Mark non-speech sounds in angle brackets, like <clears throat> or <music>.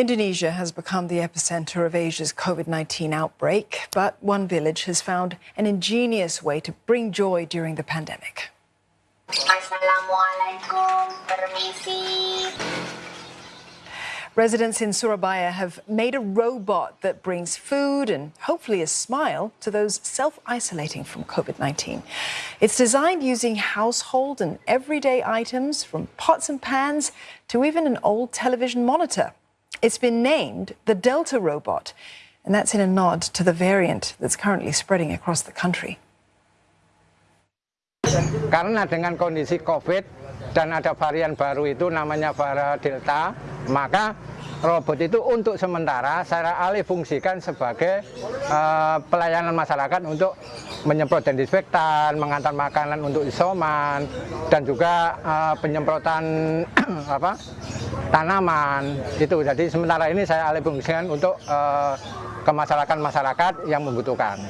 Indonesia has become the epicenter of Asia's COVID 19 outbreak, but one village has found an ingenious way to bring joy during the pandemic. Residents in Surabaya have made a robot that brings food and hopefully a smile to those self isolating from COVID 19. It's designed using household and everyday items from pots and pans to even an old television monitor. It's been named the Delta robot, and that's in a nod to the variant that's currently spreading across the country. Karena dengan kondisi COVID dan ada varian baru itu namanya varian Delta, maka robot itu untuk sementara saya alih fungsikan sebagai uh, pelayanan masyarakat untuk menyemprot desinfektan, mengantar makanan untuk isoman, dan juga uh, penyemprotan <clears throat> apa tanaman itu. Jadi sementara ini saya alih fungsikan untuk uh, ke masyarakat-masyarakat yang membutuhkan.